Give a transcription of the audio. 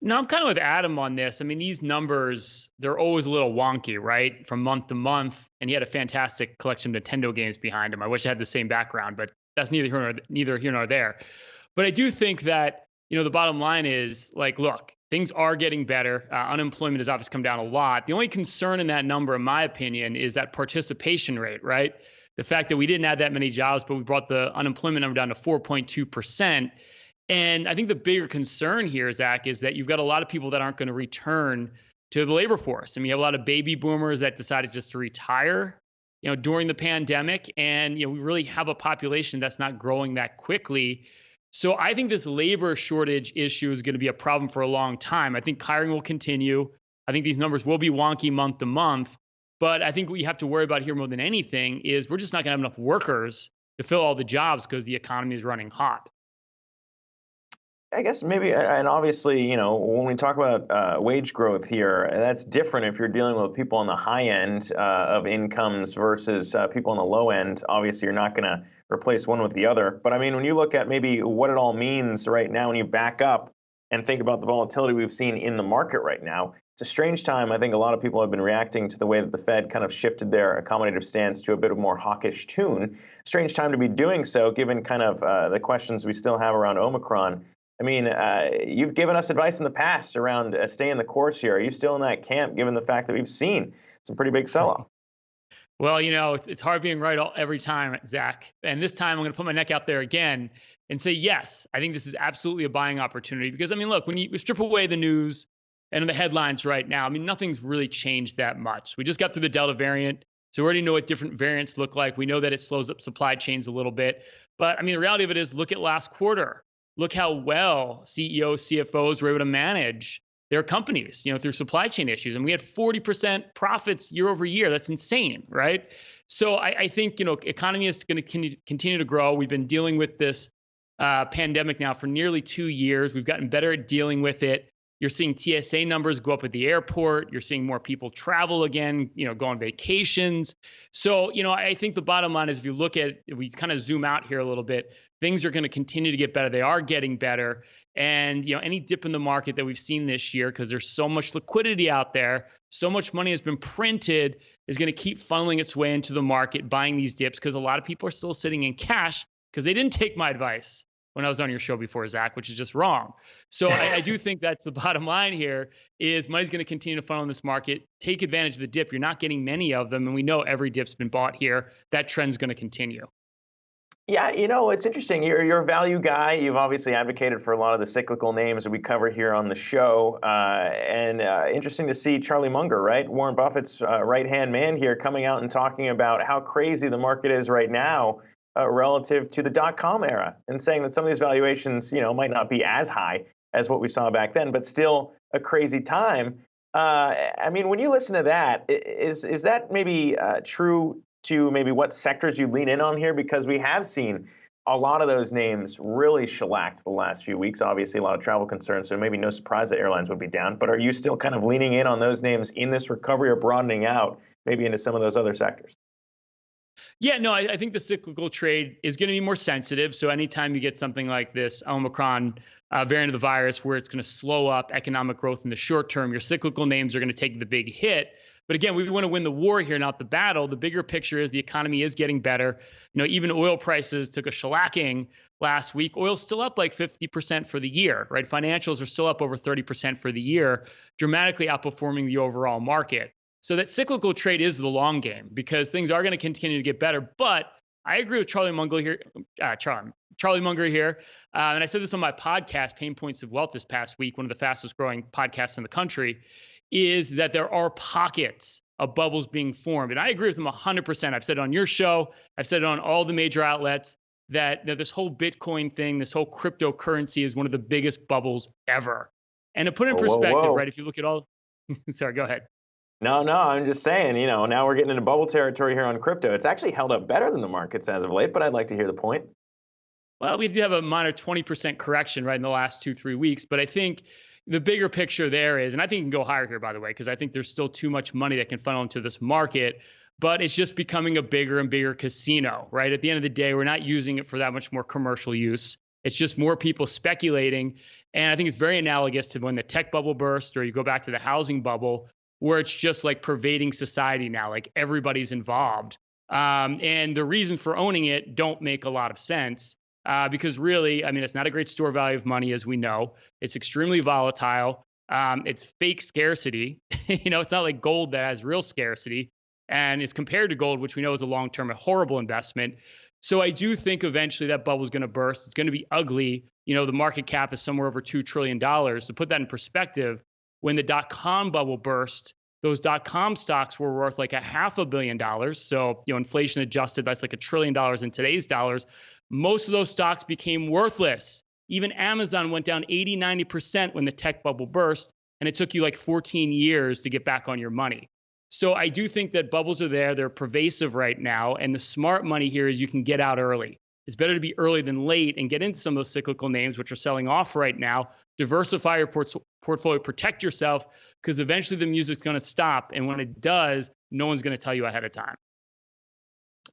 No, I'm kind of with Adam on this. I mean, these numbers, they're always a little wonky, right? From month to month. And he had a fantastic collection of Nintendo games behind him. I wish I had the same background, but that's neither here nor, neither here nor there. But I do think that, you know, the bottom line is like, look, things are getting better. Uh, unemployment has obviously come down a lot. The only concern in that number, in my opinion, is that participation rate, right? The fact that we didn't add that many jobs, but we brought the unemployment number down to 4.2%. And I think the bigger concern here, Zach, is that you've got a lot of people that aren't going to return to the labor force. I mean, you have a lot of baby boomers that decided just to retire, you know, during the pandemic, and you know, we really have a population that's not growing that quickly. So I think this labor shortage issue is going to be a problem for a long time. I think hiring will continue. I think these numbers will be wonky month to month. But I think what you have to worry about here more than anything is we're just not going to have enough workers to fill all the jobs because the economy is running hot. I guess maybe, and obviously, you know, when we talk about uh, wage growth here, that's different if you're dealing with people on the high end uh, of incomes versus uh, people on the low end. Obviously, you're not going to replace one with the other. But I mean, when you look at maybe what it all means right now, when you back up and think about the volatility we've seen in the market right now, it's a strange time. I think a lot of people have been reacting to the way that the Fed kind of shifted their accommodative stance to a bit of more hawkish tune. Strange time to be doing so, given kind of uh, the questions we still have around Omicron I mean, uh, you've given us advice in the past around uh, staying the course here. Are you still in that camp, given the fact that we've seen some pretty big sell-off? Well, you know, it's, it's hard being right all, every time, Zach. And this time, I'm going to put my neck out there again and say, yes, I think this is absolutely a buying opportunity. Because I mean, look, when you strip away the news and the headlines right now, I mean, nothing's really changed that much. We just got through the Delta variant. So we already know what different variants look like. We know that it slows up supply chains a little bit. But I mean, the reality of it is look at last quarter look how well CEOs, CFOs were able to manage their companies, you know, through supply chain issues. And we had 40% profits year over year. That's insane, right? So I, I think, you know, economy is going to continue to grow. We've been dealing with this uh, pandemic now for nearly two years. We've gotten better at dealing with it. You're seeing TSA numbers go up at the airport. You're seeing more people travel again, you know, go on vacations. So, you know, I think the bottom line is if you look at, if we kind of zoom out here a little bit, things are going to continue to get better. They are getting better. And, you know, any dip in the market that we've seen this year, because there's so much liquidity out there, so much money has been printed, is going to keep funneling its way into the market, buying these dips, because a lot of people are still sitting in cash because they didn't take my advice when I was on your show before, Zach, which is just wrong. So I, I, do think that's the bottom line here is money's going to continue to funnel in this market. Take advantage of the dip. You're not getting many of them. And we know every dip's been bought here. That trend's going to continue. Yeah, you know, it's interesting. You're, you're a value guy. You've obviously advocated for a lot of the cyclical names that we cover here on the show. Uh, and uh, interesting to see Charlie Munger, right? Warren Buffett's uh, right hand man here coming out and talking about how crazy the market is right now uh, relative to the dot com era and saying that some of these valuations, you know, might not be as high as what we saw back then, but still a crazy time. Uh, I mean, when you listen to that, is is that maybe uh, true to maybe what sectors you lean in on here? Because we have seen a lot of those names really shellacked the last few weeks. Obviously, a lot of travel concerns, so maybe no surprise that airlines would be down. But are you still kind of leaning in on those names in this recovery or broadening out maybe into some of those other sectors? Yeah, no, I, I, think the cyclical trade is going to be more sensitive. So anytime you get something like this Omicron uh, variant of the virus, where it's going to slow up economic growth in the short term, your cyclical names are going to take the big hit. But again, we want to win the war here, not the battle. The bigger picture is the economy is getting better. You know, even oil prices took a shellacking last week. Oil's still up like 50% for the year, right? Financials are still up over 30% for the year, dramatically outperforming the overall market. So that cyclical trade is the long game because things are going to continue to get better. But I agree with Charlie Munger here. Uh, Charlie, Charlie Munger here, uh, and I said this on my podcast, Pain Points of Wealth, this past week, one of the fastest growing podcasts in the country, is that there are pockets of bubbles being formed, and I agree with him 100%. I've said it on your show, I've said it on all the major outlets that, that this whole Bitcoin thing, this whole cryptocurrency, is one of the biggest bubbles ever. And to put in perspective, whoa, whoa. right? If you look at all, sorry, go ahead. No, no, I'm just saying, you know, now we're getting into bubble territory here on crypto. It's actually held up better than the markets as of late, but I'd like to hear the point. Well, we do have a minor 20% correction right in the last two, three weeks, but I think the bigger picture there is, and I think you can go higher here, by the way, because I think there's still too much money that can funnel into this market, but it's just becoming a bigger and bigger casino, right? At the end of the day, we're not using it for that much more commercial use. It's just more people speculating. And I think it's very analogous to when the tech bubble burst, or you go back to the housing bubble, where it's just like pervading society now, like everybody's involved. Um, and the reason for owning it don't make a lot of sense uh, because really, I mean, it's not a great store value of money, as we know. It's extremely volatile. Um, it's fake scarcity. you know, it's not like gold that has real scarcity. And it's compared to gold, which we know is a long term, a horrible investment. So I do think eventually that bubble is going to burst. It's going to be ugly. You know, the market cap is somewhere over $2 trillion. To put that in perspective, when the dot com bubble burst, those dot com stocks were worth like a half a billion dollars. So, you know, inflation adjusted, that's like a trillion dollars in today's dollars. Most of those stocks became worthless. Even Amazon went down 80, 90% when the tech bubble burst, and it took you like 14 years to get back on your money. So I do think that bubbles are there. They're pervasive right now. And the smart money here is you can get out early. It's better to be early than late and get into some of those cyclical names, which are selling off right now. Diversify your port- portfolio, protect yourself, because eventually the music's going to stop. And when it does, no one's going to tell you ahead of time.